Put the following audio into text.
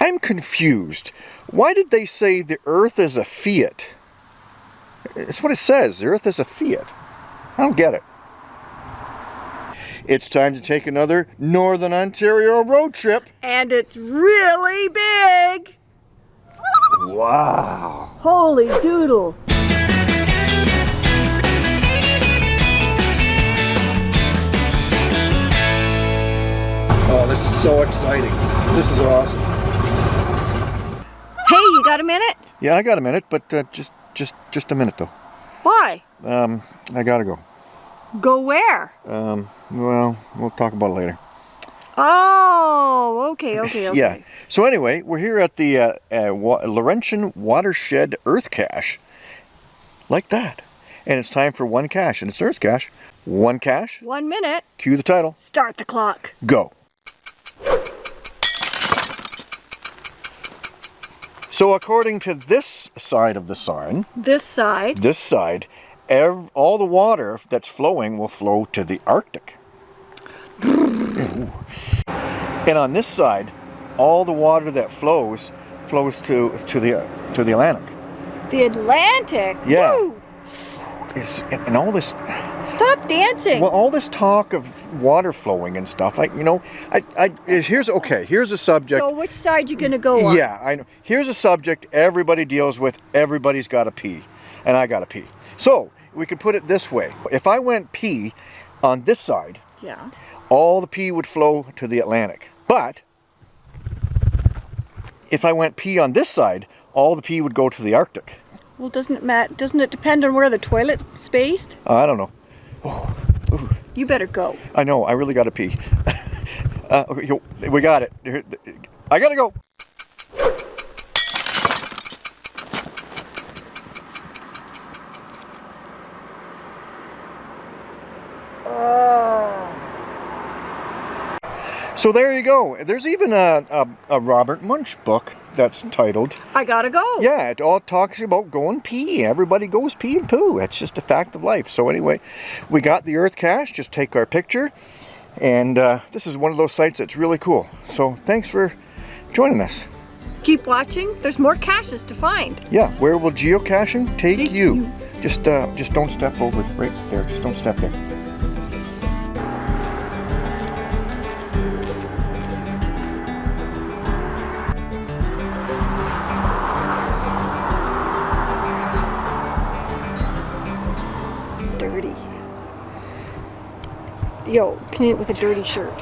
I'm confused. Why did they say the earth is a fiat? It's what it says. The earth is a fiat. I don't get it. It's time to take another Northern Ontario road trip. And it's really big. Wow. Holy doodle. Oh, this is so exciting. This is awesome. Hey, you got a minute? Yeah, I got a minute, but uh, just just just a minute though. Why? Um, I gotta go. Go where? Um, well, we'll talk about it later. Oh, okay, okay, okay. Yeah. So anyway, we're here at the uh, uh, Wa Laurentian Watershed Earth Cache. Like that. And it's time for one cache, and it's Earth Cache. One cache. One minute. Cue the title. Start the clock. Go. So according to this side of the sign, This side. this side, all the water that's flowing will flow to the Arctic. and on this side, all the water that flows flows to to the to the Atlantic. The Atlantic. Yeah. Woo! And all this Stop dancing. well, all this talk of water flowing and stuff. I you know, I I here's okay. Here's a subject. so which side you gonna go on? Yeah, I know. Here's a subject everybody deals with. Everybody's got to pee, and I got to pee. So we can put it this way: if I went pee on this side, Yeah. all the pee would flow to the Atlantic. But if I went pee on this side, all the pee would go to the Arctic. Well, doesn't it Matt? Doesn't it depend on where the toilet's spaced? I don't know. You better go. I know. I really got to pee. uh, okay, yo, we got it. I gotta go. So there you go. There's even a, a, a Robert Munsch book that's titled, I gotta go. yeah, it all talks about going pee. Everybody goes pee and poo. It's just a fact of life. So anyway, we got the Earth Cache. Just take our picture. And uh, this is one of those sites that's really cool. So thanks for joining us. Keep watching. There's more caches to find. Yeah, where will geocaching take, Take you? you. Just uh, just don't step over right there. Just don't step there. Yo, clean it with a dirty shirt.